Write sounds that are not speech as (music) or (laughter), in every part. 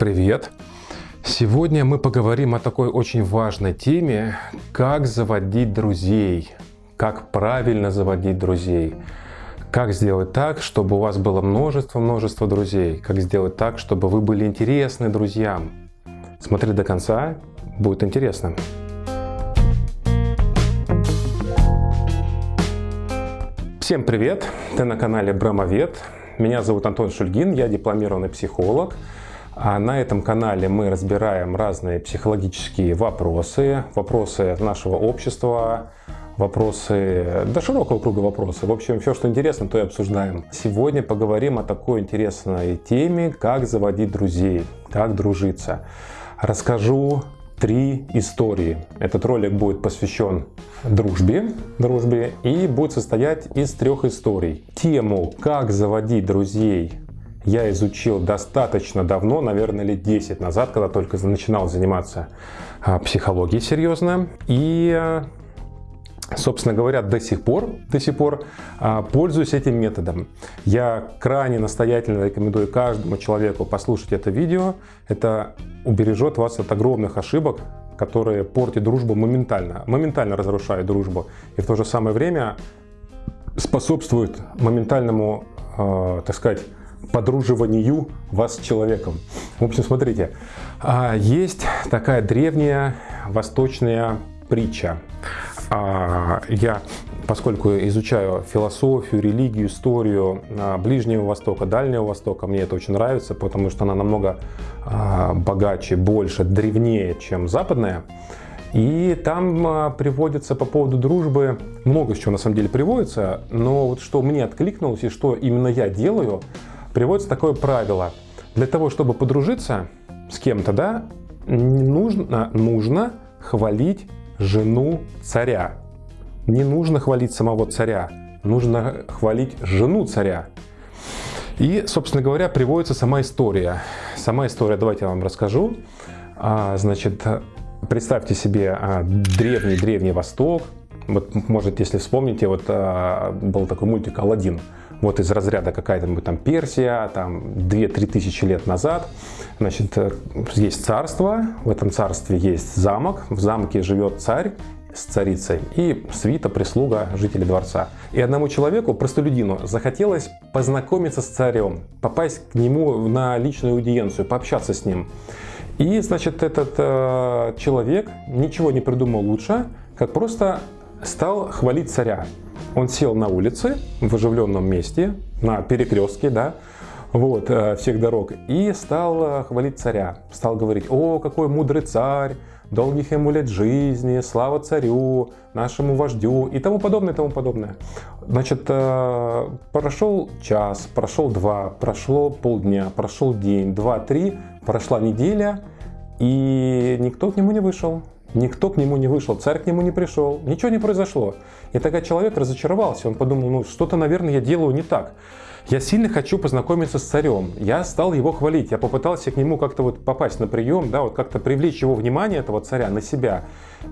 привет! Сегодня мы поговорим о такой очень важной теме, как заводить друзей, как правильно заводить друзей, как сделать так, чтобы у вас было множество-множество друзей, как сделать так, чтобы вы были интересны друзьям. Смотри до конца, будет интересно. Всем привет! Ты на канале Брамовед. Меня зовут Антон Шульгин, я дипломированный психолог. А на этом канале мы разбираем разные психологические вопросы, вопросы нашего общества, вопросы, до широкого круга вопросов. В общем, все, что интересно, то и обсуждаем. Сегодня поговорим о такой интересной теме, как заводить друзей, как дружиться. Расскажу три истории. Этот ролик будет посвящен дружбе, дружбе и будет состоять из трех историй. Тему «Как заводить друзей» я изучил достаточно давно, наверное, лет 10 назад, когда только начинал заниматься а, психологией серьезно. И собственно говоря, до сих пор, до сих пор а, пользуюсь этим методом. Я крайне настоятельно рекомендую каждому человеку послушать это видео. Это убережет вас от огромных ошибок, которые портят дружбу моментально, моментально разрушают дружбу. И в то же самое время способствует моментальному, э, так сказать, подруживанию вас с человеком. В общем, смотрите, а, есть такая древняя восточная притча. А, я, поскольку изучаю философию, религию, историю а, Ближнего Востока, Дальнего Востока, мне это очень нравится, потому что она намного богаче, больше, древнее, чем западная. И там приводится по поводу дружбы, много чего на самом деле приводится, но вот что мне откликнулось и что именно я делаю – приводится такое правило. Для того, чтобы подружиться с кем-то, да, нужно, нужно хвалить жену царя. Не нужно хвалить самого царя, нужно хвалить жену царя. И, собственно говоря, приводится сама история. Сама история, давайте я вам расскажу. А, значит, представьте себе древний-древний а, Восток. Вот, может, если вспомните, вот а, был такой мультик «Аладдин» вот из разряда какая-то там Персия, там 2-3 тысячи лет назад, значит, есть царство, в этом царстве есть замок, в замке живет царь, с царицей и свита, прислуга, жители дворца. И одному человеку, простолюдину, захотелось познакомиться с царем, попасть к нему на личную аудиенцию, пообщаться с ним. И, значит, этот э, человек ничего не придумал лучше, как просто стал хвалить царя. Он сел на улице в оживленном месте, на перекрестке, да, вот, э, всех дорог, и стал э, хвалить царя. Стал говорить, о, какой мудрый царь, долгих ему лет жизни, слава царю, нашему вождю и тому подобное, и тому подобное. Значит, э, прошел час, прошел два, прошло полдня, прошел день, два, три, прошла неделя, и никто к нему не вышел. Никто к нему не вышел, царь к нему не пришел, ничего не произошло. И тогда человек разочаровался, он подумал, ну что-то, наверное, я делаю не так. Я сильно хочу познакомиться с царем. Я стал его хвалить, я попытался к нему как-то вот попасть на прием, да, вот как-то привлечь его внимание, этого царя, на себя.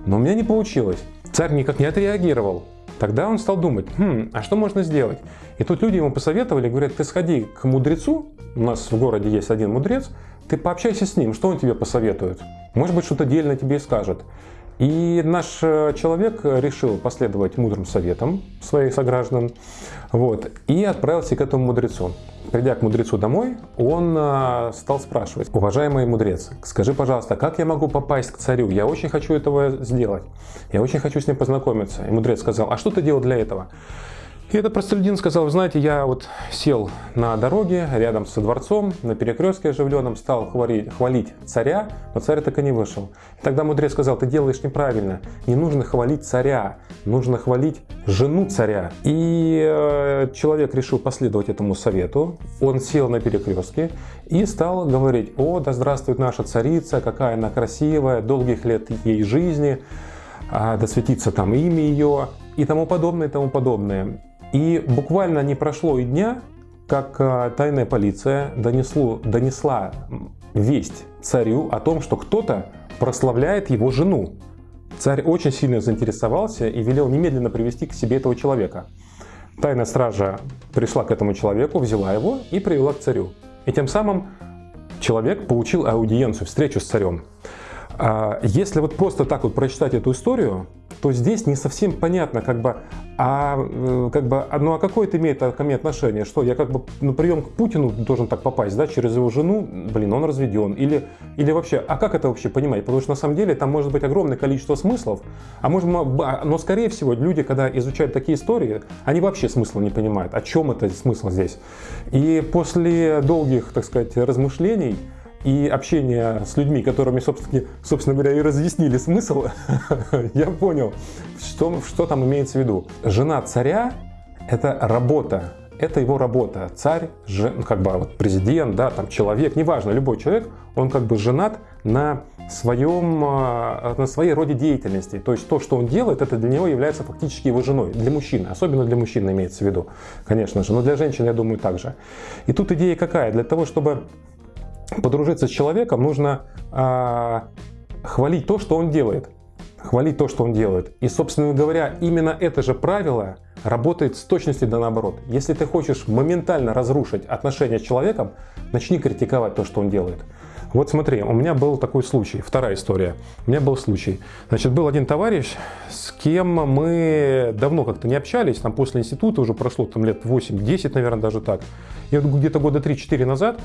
Но у меня не получилось. Царь никак не отреагировал. Тогда он стал думать, хм, а что можно сделать? И тут люди ему посоветовали, говорят, ты сходи к мудрецу, у нас в городе есть один мудрец, ты пообщайся с ним, что он тебе посоветует? Может быть, что-то дельное тебе и скажет. И наш э, человек решил последовать мудрым советам своих сограждан вот, и отправился к этому мудрецу. Придя к мудрецу домой, он э, стал спрашивать, уважаемый мудрец, скажи, пожалуйста, как я могу попасть к царю? Я очень хочу этого сделать, я очень хочу с ним познакомиться. И мудрец сказал, а что ты делал для этого? И этот простолюдин сказал, вы знаете, я вот сел на дороге рядом со дворцом, на перекрестке оживленном, стал хвалить, хвалить царя, но царь так и не вышел. И тогда мудрец сказал, ты делаешь неправильно, не нужно хвалить царя, нужно хвалить жену царя. И э, человек решил последовать этому совету, он сел на перекрестке и стал говорить, о, да здравствует наша царица, какая она красивая, долгих лет ей жизни, а, да светится там имя ее и тому подобное, и тому подобное. И буквально не прошло и дня, как э, тайная полиция донесло, донесла весть царю о том, что кто-то прославляет его жену. Царь очень сильно заинтересовался и велел немедленно привести к себе этого человека. Тайная стража пришла к этому человеку, взяла его и привела к царю. И тем самым человек получил аудиенцию, встречу с царем. А, если вот просто так вот прочитать эту историю, то здесь не совсем понятно, как бы, а, э, как бы, а, ну а какое это имеет ко мне отношение? Что я как бы на прием к Путину должен так попасть, да, через его жену, блин, он разведен, или, или вообще, а как это вообще понимать? Потому что на самом деле там может быть огромное количество смыслов, а может, но скорее всего люди, когда изучают такие истории, они вообще смысла не понимают, о чем это смысл здесь. И после долгих, так сказать, размышлений, и общение с людьми, которыми, собственно, собственно говоря, и разъяснили смысл, (laughs) я понял, что, что там имеется в виду. Жена царя – это работа, это его работа. Царь, жен, ну, как бы вот президент, да, там человек, неважно, любой человек, он как бы женат на своем, а, на своей роде деятельности. То есть то, что он делает, это для него является фактически его женой, для мужчины. Особенно для мужчины имеется в виду, конечно же. Но для женщин, я думаю, также. И тут идея какая? Для того, чтобы подружиться с человеком, нужно а, хвалить то, что он делает. Хвалить то, что он делает. И, собственно говоря, именно это же правило работает с точностью да наоборот. Если ты хочешь моментально разрушить отношения с человеком, начни критиковать то, что он делает. Вот смотри, у меня был такой случай, вторая история. У меня был случай. Значит, был один товарищ, с кем мы давно как-то не общались, там после института уже прошло там лет 8-10, наверное, даже так. И вот где-то года 3-4 назад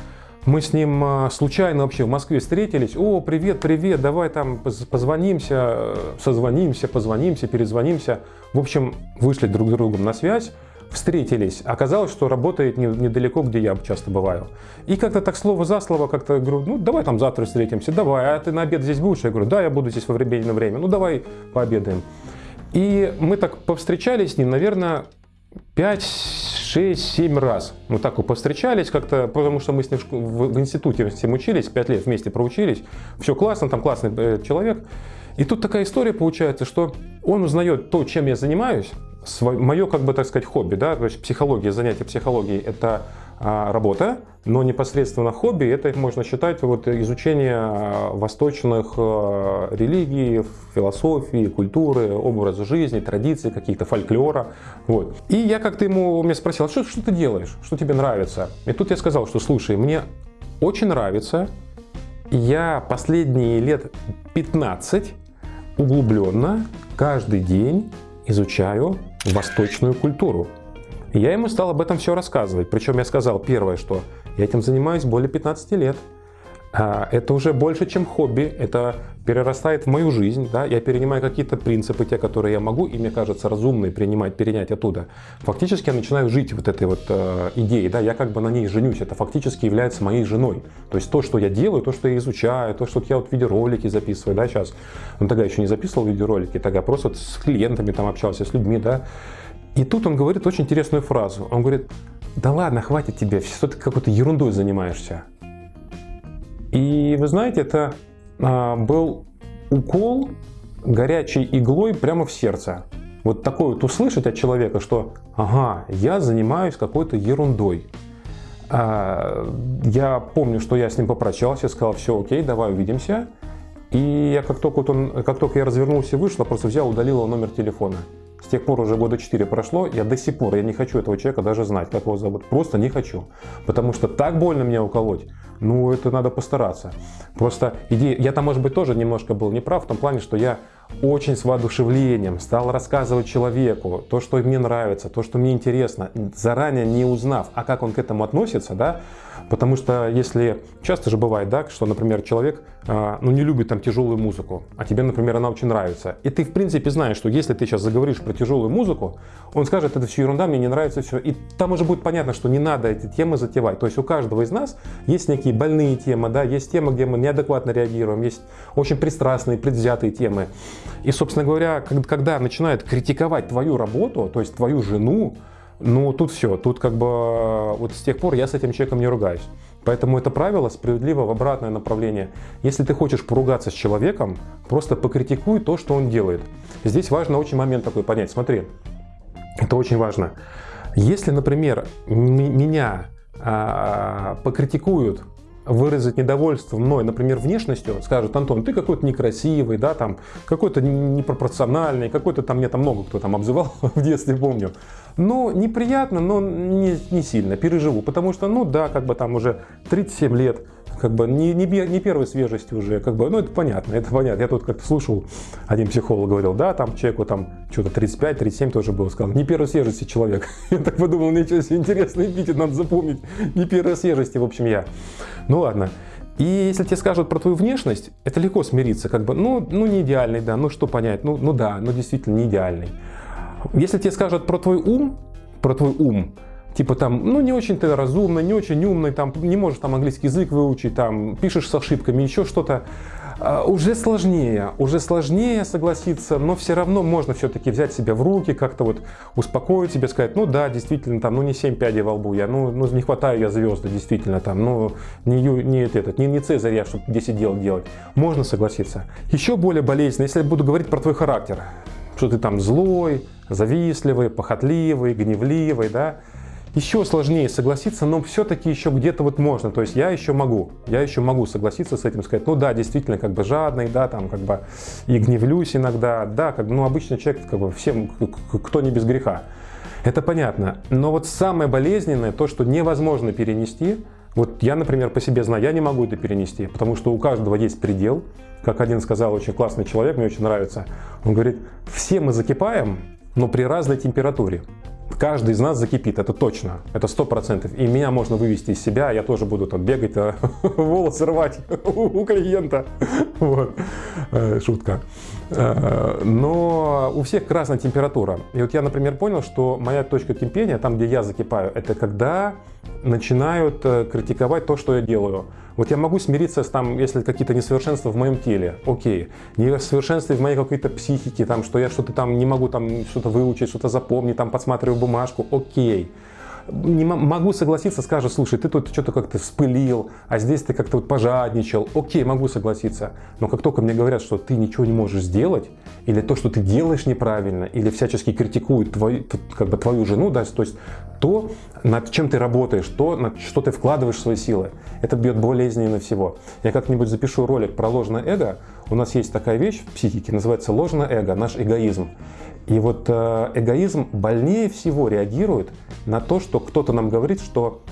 мы с ним а, случайно вообще в Москве встретились. О, привет, привет, давай там позвонимся, созвонимся, позвонимся, перезвонимся. В общем, вышли друг с другом на связь, встретились. Оказалось, что работает недалеко, где я часто бываю. И как-то так слово за слово как-то говорю, ну давай там завтра встретимся, давай, а ты на обед здесь будешь? Я говорю, да, я буду здесь во время время, ну давай пообедаем. И мы так повстречались с ним, наверное, 5-6-7 раз. Мы так вот повстречались как-то, потому что мы с ним в институте всем учились, 5 лет вместе проучились. Все классно, там классный э, человек. И тут такая история получается, что он узнает то, чем я занимаюсь, мое, как бы так сказать, хобби, да, то есть психология, занятие психологией – это работа, но непосредственно хобби это можно считать вот изучение а, восточных а, религий, философии, культуры, образа жизни, традиций, каких-то фольклора. Вот. И я как-то ему меня спросил, что, что ты делаешь, что тебе нравится? И тут я сказал, что слушай, мне очень нравится, я последние лет 15 углубленно каждый день изучаю восточную культуру. И я ему стал об этом все рассказывать. Причем я сказал первое, что я этим занимаюсь более 15 лет. А, это уже больше, чем хобби, это перерастает в мою жизнь, да? я перенимаю какие-то принципы, те, которые я могу, и мне кажется разумные принимать, перенять оттуда. Фактически я начинаю жить вот этой вот э, идеей, да? я как бы на ней женюсь, это фактически является моей женой. То есть то, что я делаю, то, что я изучаю, то, что я вот видеоролики записываю, да, сейчас, ну тогда еще не записывал видеоролики, тогда просто с клиентами там общался, с людьми, да, и тут он говорит очень интересную фразу. Он говорит, да ладно, хватит тебе, что ты какой-то ерундой занимаешься. И вы знаете, это а, был укол горячей иглой прямо в сердце. Вот такое вот услышать от человека, что ага, я занимаюсь какой-то ерундой. А, я помню, что я с ним попрощался, сказал, все окей, давай увидимся. И я как только, вот он, как только я развернулся и вышел, просто взял, удалил номер телефона. С тех пор уже года 4 прошло, я до сих пор, я не хочу этого человека даже знать, как его зовут. Просто не хочу. Потому что так больно меня уколоть, ну это надо постараться. Просто идея, я там может быть тоже немножко был неправ в том плане, что я очень с воодушевлением стал рассказывать человеку то, что мне нравится, то, что мне интересно, заранее не узнав, а как он к этому относится, да, потому что если, часто же бывает, да, что, например, человек, а, ну, не любит там тяжелую музыку, а тебе, например, она очень нравится, и ты, в принципе, знаешь, что если ты сейчас заговоришь про тяжелую музыку, он скажет, это все ерунда, мне не нравится все, и там уже будет понятно, что не надо эти темы затевать, то есть у каждого из нас есть некие больные темы, да, есть темы, где мы неадекватно реагируем, есть очень пристрастные, предвзятые темы, и, собственно говоря, когда начинают критиковать твою работу, то есть твою жену, ну тут все, тут как бы вот с тех пор я с этим человеком не ругаюсь. Поэтому это правило справедливо в обратное направление. Если ты хочешь поругаться с человеком, просто покритикуй то, что он делает. Здесь важно очень момент такой понять. Смотри, это очень важно. Если, например, меня а, покритикуют выразить недовольство мной, например, внешностью, скажут, Антон, ты какой-то некрасивый, да, там, какой-то непропорциональный, какой-то там, мне там много кто там обзывал (laughs) в детстве, помню. Но неприятно, но не, не сильно, переживу, потому что, ну да, как бы там уже 37 лет, как бы не, не, не первой свежести уже, как бы, ну это понятно, это понятно. Я тут как-то слушал, один психолог говорил, да, там человеку там что-то 35-37 тоже было, сказал, не первой свежести человек. (laughs) Я так подумал, ничего себе, интересный эпитет, надо запомнить, не первой свежести, в общем, я. Ну ладно. И если тебе скажут про твою внешность, это легко смириться, как бы, ну, ну не идеальный, да, ну что понять, ну, ну да, ну действительно не идеальный. Если тебе скажут про твой ум, про твой ум, типа там, ну не очень ты разумный, не очень умный, там не можешь там английский язык выучить, там пишешь с ошибками, еще что-то, а, уже сложнее, уже сложнее согласиться, но все равно можно все-таки взять себя в руки, как-то вот успокоить себя, сказать, ну да, действительно, там, ну не 7 пядей во лбу я, ну, ну не хватаю я звезды, действительно, там, ну не, не, этот, не, не Цезарь я, чтобы 10 дел делать. Можно согласиться. Еще более болезненно, если я буду говорить про твой характер, что ты там злой, завистливый, похотливый, гневливый, да, еще сложнее согласиться, но все-таки еще где-то вот можно. То есть я еще могу, я еще могу согласиться с этим, сказать, ну да, действительно, как бы жадный, да, там как бы и гневлюсь иногда, да, как бы, ну обычно человек, как бы всем, кто не без греха. Это понятно. Но вот самое болезненное, то, что невозможно перенести, вот я, например, по себе знаю, я не могу это перенести, потому что у каждого есть предел. Как один сказал очень классный человек, мне очень нравится. Он говорит, все мы закипаем, но при разной температуре. Каждый из нас закипит, это точно, это сто процентов. И меня можно вывести из себя, я тоже буду там бегать, (laughs) волосы рвать (laughs) у клиента. (laughs) Вот. Э, шутка. Э, но у всех разная температура. И вот я, например, понял, что моя точка кипения, там, где я закипаю, это когда начинают э, критиковать то, что я делаю. Вот я могу смириться с там, если какие-то несовершенства в моем теле, окей. Несовершенства в моей какой-то психике, там, что я что-то там не могу там что-то выучить, что-то запомнить, там подсматриваю бумажку, окей не могу согласиться, скажут, слушай, ты тут что-то как-то вспылил, а здесь ты как-то вот пожадничал. Окей, могу согласиться. Но как только мне говорят, что ты ничего не можешь сделать, или то, что ты делаешь неправильно, или всячески критикуют твою, как бы твою жену, да, то есть то, над чем ты работаешь, то, над что ты вкладываешь свои силы, это бьет болезненно всего. Я как-нибудь запишу ролик про ложное эго. У нас есть такая вещь в психике, называется ложное эго, наш эгоизм. И вот э, эгоизм больнее всего реагирует на то, что кто-то нам говорит, что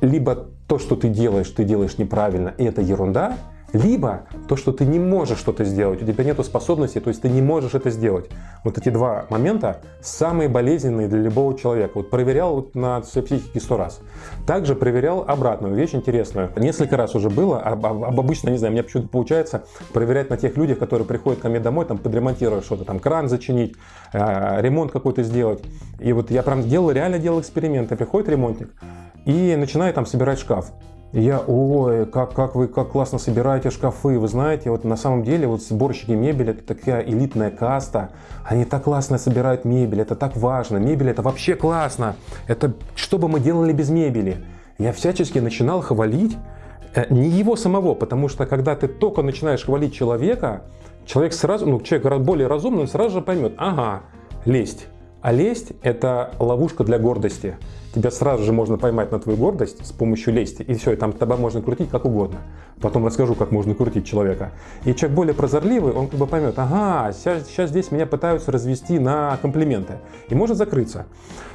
либо то, что ты делаешь, ты делаешь неправильно, и это ерунда, либо то, что ты не можешь что-то сделать, у тебя нет способности, то есть ты не можешь это сделать. Вот эти два момента самые болезненные для любого человека. Вот проверял на своей психике сто раз. Также проверял обратную вещь интересную. Несколько раз уже было, об, обычно, не знаю, мне почему-то получается проверять на тех людях, которые приходят ко мне домой, там подремонтировать что-то, там кран зачинить, э, ремонт какой-то сделать. И вот я прям делал, реально делал эксперименты. Приходит ремонтник и начинает там собирать шкаф я, ой, как, как вы как классно собираете шкафы. Вы знаете, вот на самом деле вот сборщики мебели это такая элитная каста. Они так классно собирают мебель, это так важно. Мебель это вообще классно. Это что бы мы делали без мебели? Я всячески начинал хвалить э, не его самого, потому что когда ты только начинаешь хвалить человека, человек сразу, ну человек более разумный, он сразу же поймет, ага, лесть. А лесть – это ловушка для гордости. Тебя сразу же можно поймать на твою гордость с помощью лести. И все, и там тебя можно крутить как угодно. Потом расскажу, как можно крутить человека. И человек более прозорливый, он как бы поймет, ага, сейчас, сейчас здесь меня пытаются развести на комплименты. И может закрыться.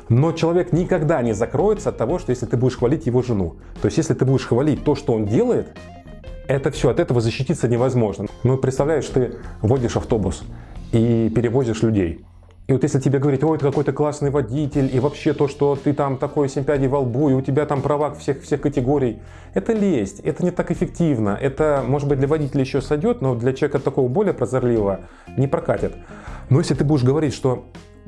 Но человек никогда не закроется от того, что если ты будешь хвалить его жену. То есть, если ты будешь хвалить то, что он делает, это все, от этого защититься невозможно. Ну, представляешь, ты водишь автобус и перевозишь людей. И вот если тебе говорить, ой, ты какой-то классный водитель, и вообще то, что ты там такой семь во лбу, и у тебя там права всех, всех категорий, это лесть, это не так эффективно. Это, может быть, для водителя еще сойдет, но для человека такого более прозорливого не прокатит. Но если ты будешь говорить, что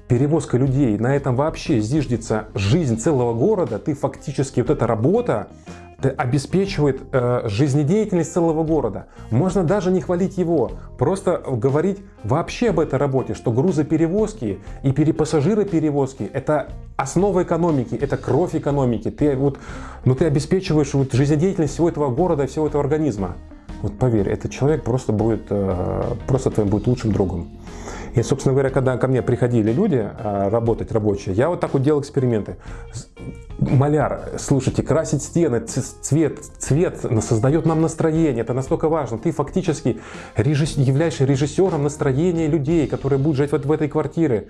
перевозка людей, на этом вообще зиждется жизнь целого города, ты фактически, вот эта работа, обеспечивает э, жизнедеятельность целого города. Можно даже не хвалить его, просто говорить вообще об этой работе, что грузоперевозки и перепассажироперевозки – это основа экономики, это кровь экономики. Ты, вот, ну, ты обеспечиваешь вот, жизнедеятельность всего этого города, всего этого организма. Вот поверь, этот человек просто будет, э, просто твоим будет лучшим другом. И, собственно говоря, когда ко мне приходили люди э, работать, рабочие, я вот так вот делал эксперименты. Маляр, слушайте, красить стены, цвет, цвет создает нам настроение, это настолько важно. Ты фактически режисс... являешься режиссером настроения людей, которые будут жить вот в этой квартире.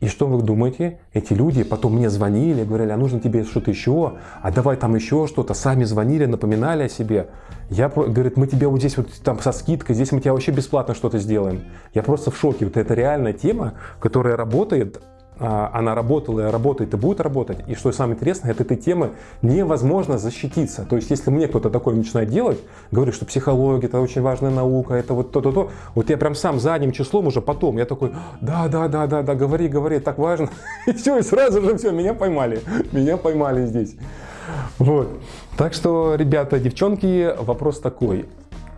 И что вы думаете? Эти люди потом мне звонили, говорили, а нужно тебе что-то еще, а давай там еще что-то. Сами звонили, напоминали о себе. Я, говорит, мы тебе вот здесь вот там со скидкой, здесь мы тебе вообще бесплатно что-то сделаем. Я просто в шоке. Вот это реальная тема, которая работает она работала, работает и будет работать. И что самое интересное, от этой темы невозможно защититься. То есть, если мне кто-то такое начинает делать, говорит, что психология это очень важная наука, это вот то-то, то, вот я прям сам задним числом уже потом, я такой, да, да, да, да, да, говори, говори, так важно. (laughs) И все, и сразу же все, меня поймали, меня поймали здесь. Вот. Так что, ребята, девчонки, вопрос такой.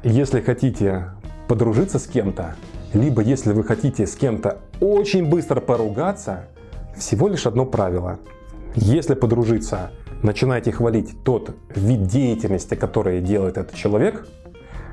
Если хотите подружиться с кем-то, либо если вы хотите с кем-то очень быстро поругаться, всего лишь одно правило. Если подружиться, начинайте хвалить тот вид деятельности, который делает этот человек,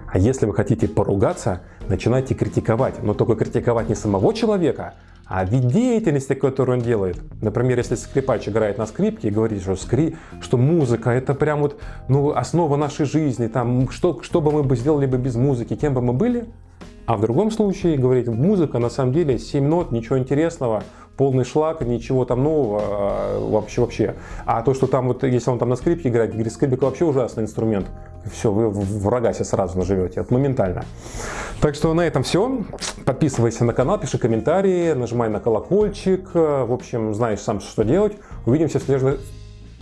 а если вы хотите поругаться, начинайте критиковать. Но только критиковать не самого человека, а вид деятельности, которую он делает. Например, если скрипач играет на скрипке и говорит, что, скри... что музыка это прям вот ну, основа нашей жизни, там, что, что бы мы бы сделали бы без музыки, кем бы мы были, а в другом случае говорить, музыка на самом деле 7 нот, ничего интересного, полный шлак, ничего там нового а, вообще вообще. А то, что там вот, если он там на скрипке играет, говорит, скрипка вообще ужасный инструмент. Все, вы врага себе сразу наживете, это моментально. Так что на этом все. Подписывайся на канал, пиши комментарии, нажимай на колокольчик. В общем, знаешь сам, что делать. Увидимся в, след...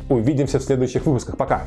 Увидимся в следующих выпусках. Пока!